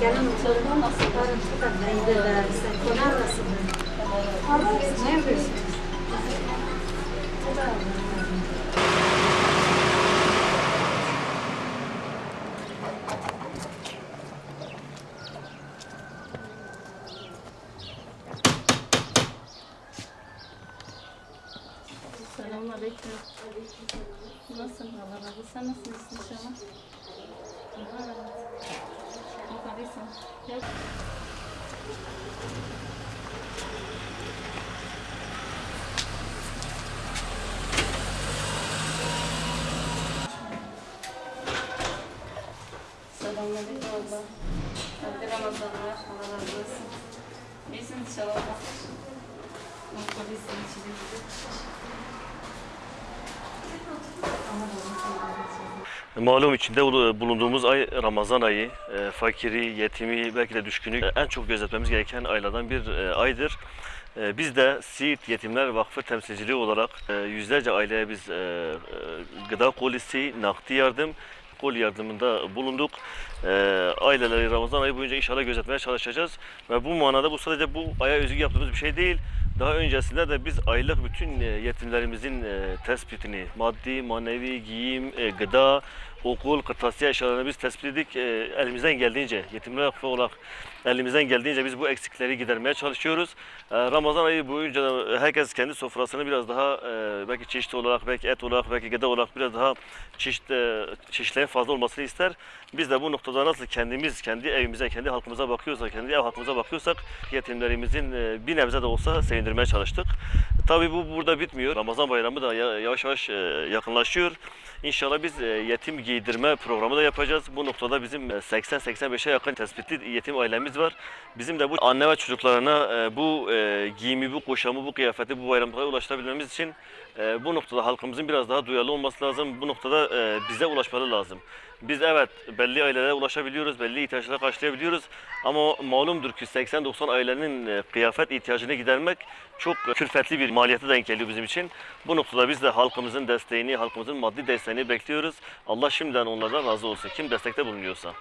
Gelin oturdu nasıl karın tutar neydi sen konar nasıl? Ne yapıyorsun? Selamünaleyküm. Nasılsın Allah razı olsun. Sen nasılsın inşallah? Allah razı olsun. Yukarıysın. Gel. Selamünaleyküm abla. Hadi Ramazanlar. Allah razı olsun. İyisin inşallah. Yukarıysın. içeri. Malum içinde ulu- bulunduğumuz ay Ramazan ayı. E, fakiri, yetimi, belki de düşkünü e, en çok gözetmemiz gereken aylardan bir e, aydır. E, biz de Siirt Yetimler Vakfı temsilciliği olarak e, yüzlerce aileye biz e, e, gıda kolisi, nakdi yardım, kol yardımında bulunduk. E, aileleri Ramazan ayı boyunca inşallah gözetmeye çalışacağız. Ve bu manada bu sadece bu aya özgü yaptığımız bir şey değil. Daha öncesinde de biz aylık bütün e, yetimlerimizin e, tespitini, maddi, manevi, giyim, e, gıda, okul, kırtasiye eşyalarını biz tespit ettik. E, elimizden geldiğince, yetimler vakfı olarak elimizden geldiğince biz bu eksikleri gidermeye çalışıyoruz. E, Ramazan ayı boyunca da herkes kendi sofrasını biraz daha e, belki çeşit olarak, belki et olarak, belki gıda olarak biraz daha çeşit, e, çeşitlerin fazla olmasını ister. Biz de bu noktada nasıl kendimiz, kendi evimize, kendi halkımıza bakıyorsak, kendi ev halkımıza bakıyorsak yetimlerimizin e, bir nebze de olsa sevindirmeye çalıştık. Tabii bu burada bitmiyor. Ramazan bayramı da ya- yavaş yavaş e, yakınlaşıyor. İnşallah biz e, yetim giydirme programı da yapacağız. Bu noktada bizim e, 80-85'e yakın tespitli yetim ailemiz var. Bizim de bu anne ve çocuklarına e, bu giyimi, bu kuşamı, bu kıyafeti bu bayramda ulaştırabilmemiz için bu noktada halkımızın biraz daha duyarlı olması lazım. Bu noktada bize ulaşmaları lazım. Biz evet belli ailelere ulaşabiliyoruz, belli ihtiyaçları karşılayabiliyoruz. Ama malumdur ki 80-90 ailenin kıyafet ihtiyacını gidermek çok külfetli bir maliyete denk geliyor bizim için. Bu noktada biz de halkımızın desteğini, halkımızın maddi desteğini bekliyoruz. Allah şimdiden onlardan razı olsun. Kim destekte bulunuyorsa.